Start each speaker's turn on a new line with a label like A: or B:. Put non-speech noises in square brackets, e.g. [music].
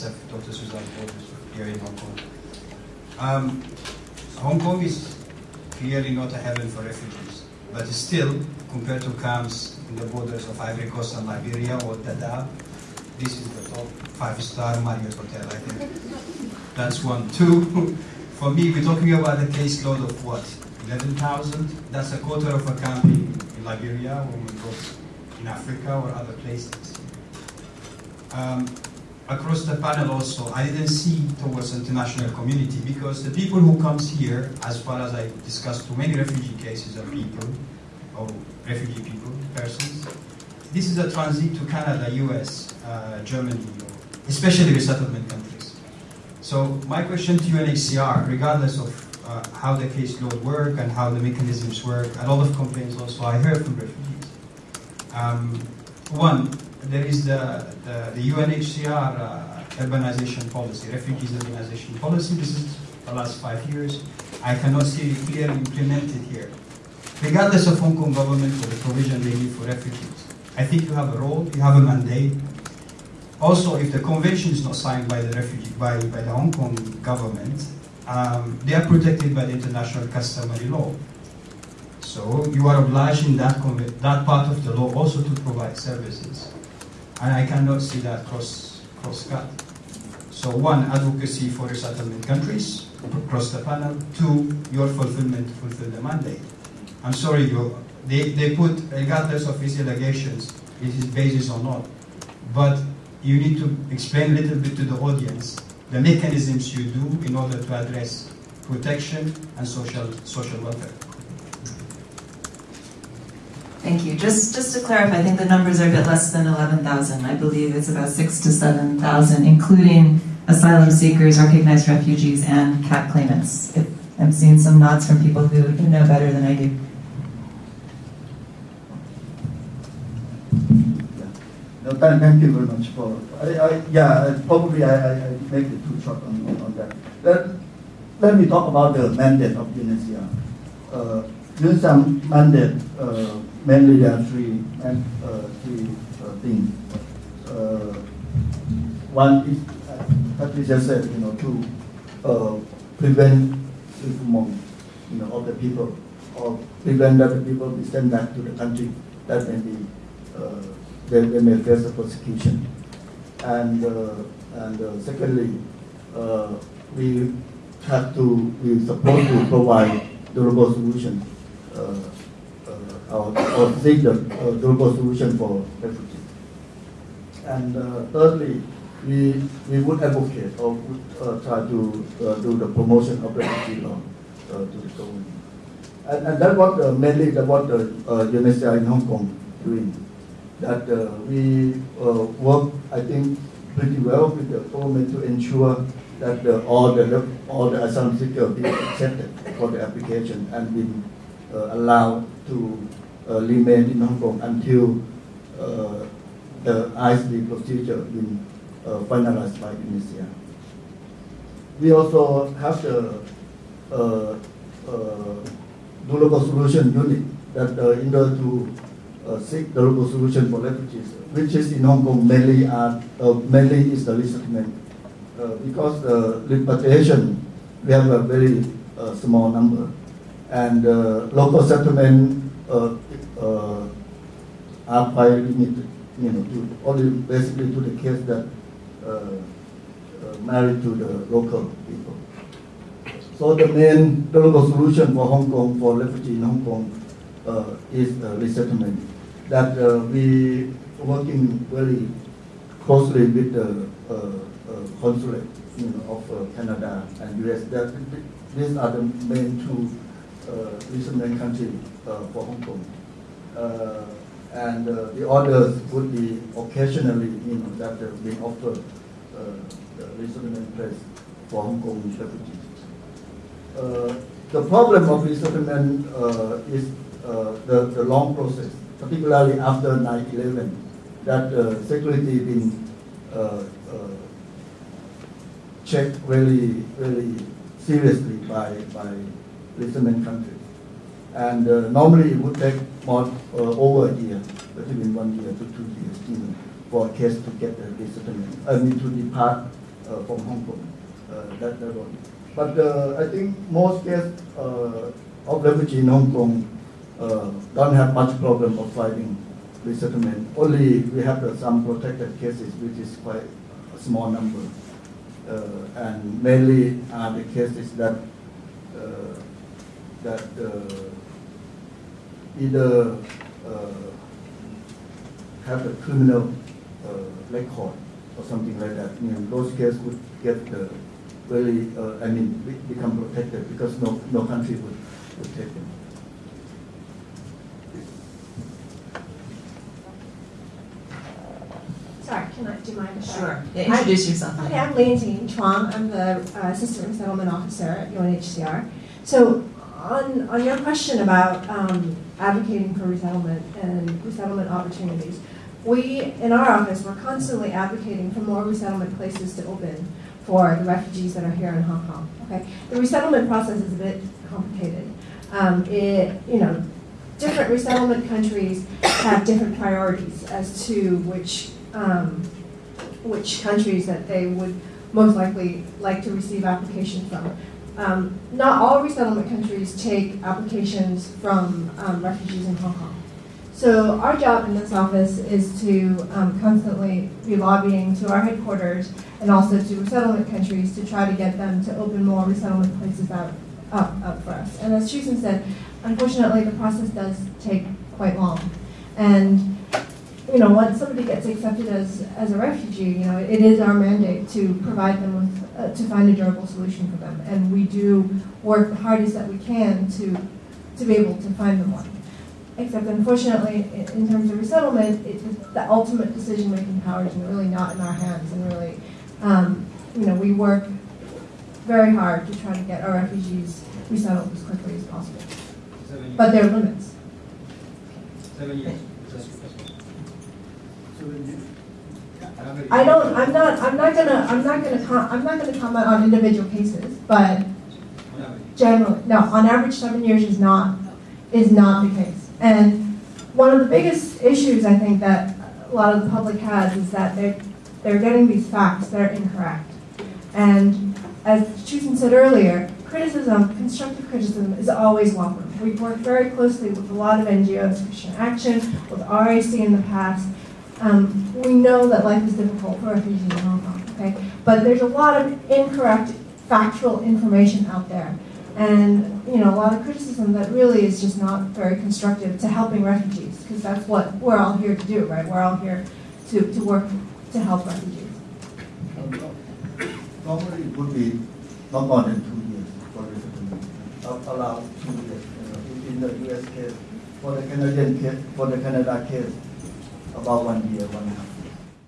A: Dr. Suzanne here in Hong Kong. Um, Hong Kong is clearly not a heaven for refugees, but still, compared to camps in the borders of Ivory Coast and Liberia or Dadaab, this is the top five-star Marriott hotel, I think. That's one. Two, [laughs] for me, we're talking about a caseload of what? 11,000? That's a quarter of a camp in, in Liberia or in Africa or other places. Um, across the panel also, I didn't see towards international community because the people who comes here, as far as I discussed too many refugee cases of people, or refugee people, persons, this is a transit to Canada, US, uh, Germany, especially resettlement countries. So my question to UNHCR, regardless of uh, how the caseload work and how the mechanisms work, a lot of complaints also I heard from refugees. Um, one, there is the, the, the UNHCR uh, urbanization policy, refugees urbanization policy. This is the last five years. I cannot see it clearly implemented here. Regardless of Hong Kong government for the provision they need for refugees. I think you have a role, you have a mandate. Also, if the convention is not signed by the refugee, by, by the Hong Kong government, um, they are protected by the international customary law. So you are obliged in that, that part of the law also to provide services. And I cannot see that cross, cross cut. So one, advocacy for resettlement countries, across the panel. Two, your fulfillment to fulfill the mandate. I'm sorry, you, they, they put, regardless of these allegations, it is basis or not, but you need to explain a little bit to the audience the mechanisms you do in order to address protection and social, social welfare.
B: Thank you. Just just to clarify, I think the numbers are a bit less than 11,000. I believe it's about six to 7,000, including asylum seekers, recognized refugees, and CAT claimants. If I'm seeing some nods from people who, know better than I do.
C: Thank, you very much for. I, I, yeah, probably I, I, make it too short on, on, on that. Let, let me talk about the mandate of UNHCR. Uh, UNHCR mandate uh, mainly there are three and uh, three uh, things. Uh, one is, uh, Patricia said, you know, to uh, prevent among, you know, of the people, or prevent that the people be sent back to the country that may be, uh, they, they may face a persecution. And, uh, and secondly, we have to, we supposed to provide durable solution uh, or, or seek the uh, durable solution for refugees. And uh, thirdly, we, we would advocate or would uh, try to uh, do the promotion of refugee law uh, to the government. And, and that's what uh, mainly the, what the uh, UNHCR in Hong Kong doing. That we work, I think, pretty well with the government to ensure that all the all the asylum seekers be accepted for the application and be allowed to uh, remain in Hong Kong until uh, the ISD procedure been uh, finalized by Indonesia. We also have the uh, uh, durable solution unit that uh, in order to uh, seek durable solution for refugees, which is in Hong Kong mainly are, uh, mainly is the resettlement. Uh, because the repatriation, we have a very uh, small number. And uh, local settlement uh, uh, are quite limited, you know, to only basically to the case that uh, uh, married to the local people. So the main the local solution for Hong Kong, for refugees in Hong Kong, uh, is resettlement. That uh, we working very closely with the consulate you know, of Canada and US. That these are the main two uh, resettlement countries for Hong Kong. Uh, and uh, the orders would be occasionally, you know, that have been offered uh, resettlement place for Hong Kong refugees. the problem of resettlement is the, the long process, particularly after 9-11, that uh, security been uh, uh, checked really, really seriously by, by resettlement countries. And uh, normally it would take more uh, over a year, between one year to two years, even for a case to get the resettlement, I mean to depart uh, from Hong Kong. Uh, that, that one. But uh, I think most cases uh, of refugee in Hong Kong don't have much problem of finding resettlement. Only we have some protracted cases, which is quite a small number. And mainly are the cases that that uh, either uh, have a criminal uh, record or something like that. You know, those cases would get uh, really, uh, I mean, become protracted because no, no country would, would take them.
D: Sorry, can I, do you mind? if I-
B: Yeah, introduce yourself.
D: Okay, I'm Lane Chuang. I'm the uh, Assistant Resettlement Officer at UNHCR. So on, on your question about um, advocating for resettlement and resettlement opportunities, we, in our office, we're constantly advocating for more resettlement places to open for the refugees that are here in Hong Kong. Okay, the resettlement process is a bit complicated. Um, it, you know, different resettlement countries have different priorities as to which um, which countries that they would most likely like to receive applications from. Um, not all resettlement countries take applications from um, refugees in Hong Kong. So our job in this office is to um, constantly be lobbying to our headquarters and also to resettlement countries to try to get them to open more resettlement places out, up, up for us. And as Susan said, unfortunately, the process does take quite long. And you know, once somebody gets accepted as, as a refugee, you know, it is our mandate to provide them with, uh, to find a durable solution for them. And we do work the hardest that we can to, to be able to find them one. Except unfortunately, in, terms of resettlement, it, the ultimate decision-making power is really not in our hands. And really, um, you know, we work very hard to try to get our refugees resettled as quickly as possible. But there are limits.
A: Seven years.
D: I don't, I'm not, I'm not gonna, I'm not gonna, com- I'm not gonna comment on individual cases, but generally, no, on average, seven years is not, is not the case. And one of the biggest issues I think that a lot of the public has is that they're, they're getting these facts that are incorrect. And as Chusen said earlier, criticism, constructive criticism is always welcome. We've worked very closely with a lot of NGOs, Christian Action, with RAC in the past. Um, we know that life is difficult for refugees in Hong Kong, okay? But there's a lot of incorrect factual information out there. And, you know, a lot of criticism that really is just not very constructive to helping refugees, because that's what we're all here to do, right? We're all here to, to work to help refugees.
C: Normally it would be not more than two years for resettlement, around two years. you know, In the US case, for the Canadian case, for the Canada case, about one year, one and a half